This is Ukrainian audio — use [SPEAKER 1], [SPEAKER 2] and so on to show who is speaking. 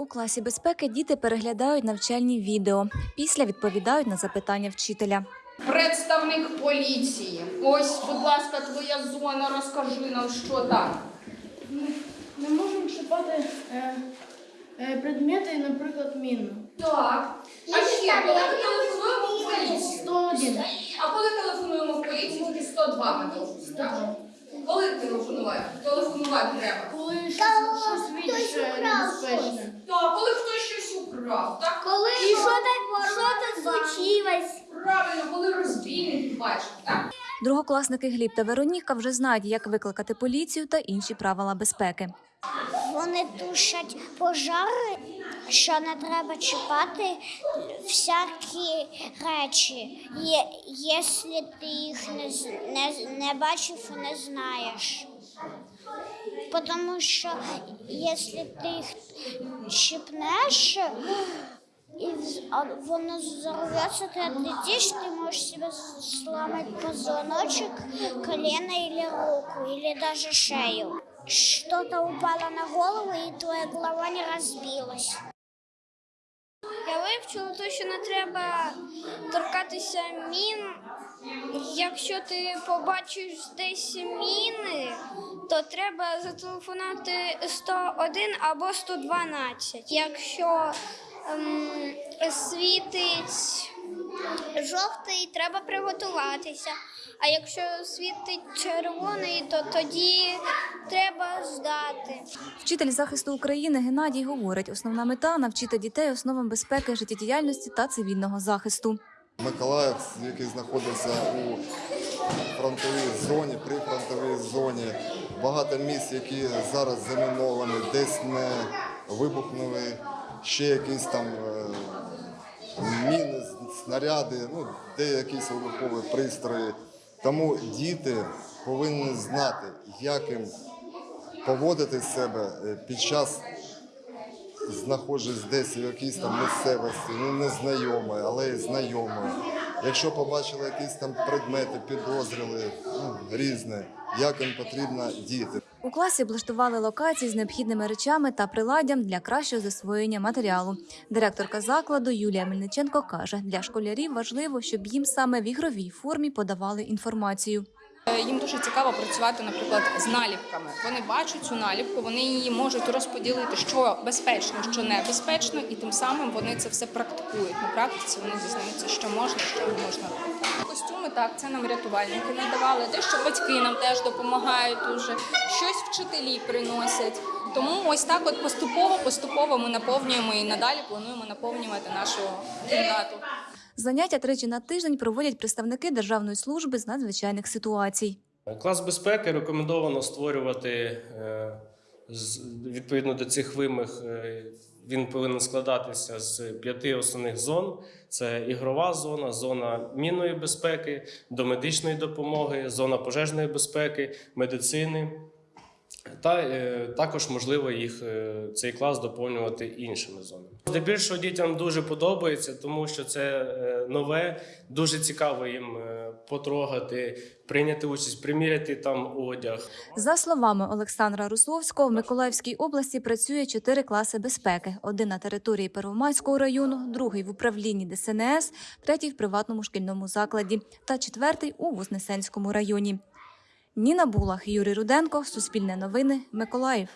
[SPEAKER 1] У класі безпеки діти переглядають навчальні відео. Після відповідають на запитання вчителя.
[SPEAKER 2] Представник поліції. Ось, будь ласка, твоя зона. Розкажи нам, що там.
[SPEAKER 3] Ми не можемо чіпати е, е, предмети, наприклад, міну.
[SPEAKER 2] Так. А ще коли ми телефонуємо в поліцію.
[SPEAKER 3] 101.
[SPEAKER 2] А коли телефонуємо в поліцію, тільки 102 ми довжні. 102 телефонувати? Телефонувати треба.
[SPEAKER 3] Коли щось, щось більш небезпечне.
[SPEAKER 2] Так, коли хтось щось украв, так?
[SPEAKER 4] Коли і що так, що так случилось?
[SPEAKER 2] Правильно, коли розбійників бачив, так?
[SPEAKER 1] Другокласники Гліб та Вероніка вже знають, як викликати поліцію та інші правила безпеки.
[SPEAKER 4] Вони тушать пожари, що не треба чіпати всякі речі, якщо ти їх не, не, не бачив, не знаєш. Тому що якщо ти їх чіпнеш, і воно взорвется, ты отлетишь, ты можешь себе сломать позвоночек, колено или руку, или даже шею. Что-то упало на голову, и твоя голова не разбилась. Я вивчила те, що не треба торкатися мін. Якщо ти побачиш десь міни, то треба зателефонувати 101 або 112. Якщо ем, світить жовтий, треба приготуватися. А якщо світить червоний, то тоді треба ждати.
[SPEAKER 1] Вчитель захисту України Геннадій говорить, основна мета навчити дітей основам безпеки, життєдіяльності та цивільного захисту.
[SPEAKER 5] Миколаїв, який знаходився у фронтовій зоні, при фронтовій зоні, багато місць, які зараз заміновані, десь не вибухнули, ще якісь там е, міни, снаряди, ну, де якісь пристрої. Тому діти повинні знати, як їм поводити себе е, під час знаходжусь десь в якійсь там місцевості, ну незнайомої, але й знайомої. Якщо побачили якісь там предмети, підозріли, ну, різне, як їм потрібно діяти.
[SPEAKER 1] У класі облаштували локації з необхідними речами та приладдям для кращого засвоєння матеріалу. Директорка закладу Юлія Мельниченко каже, для школярів важливо, щоб їм саме в ігровій формі подавали інформацію.
[SPEAKER 2] Е, Їм дуже цікаво працювати, наприклад, з наліпками. Вони бачать цю наліпку, вони її можуть розподілити, що безпечно, що небезпечно, і тим самим вони це все практикують. На практиці вони дізнаються, що можна, що не можна. Костюми так, це нам рятувальники надавали. Дещо батьки нам теж допомагають дуже, щось вчителі приносять. Тому ось так, от поступово, поступово ми наповнюємо і надалі плануємо наповнювати нашу кімнату.
[SPEAKER 1] Заняття тричі на тиждень проводять представники Державної служби з надзвичайних ситуацій.
[SPEAKER 6] Клас безпеки рекомендовано створювати е, відповідно до цих вимог. е, Він повинен складатися з п'яти основних зон: це ігрова зона, зона мінної безпеки, домедичної допомоги, зона пожежної безпеки, медицини. Та е, також можливо їх цей клас доповнювати іншими зонами. Здебільшого дітям дуже подобається, тому що це е, нове, дуже цікаво їм е, потрогати, прийняти участь, приміряти там одяг.
[SPEAKER 1] За словами Олександра Русловського, в Миколаївській області працює чотири класи безпеки: один на території Первомайського району, другий в управлінні ДСНС, третій в приватному шкільному закладі та четвертий у Вознесенському районі. Ніна Булах, Юрій Руденко, Суспільне новини, Миколаїв.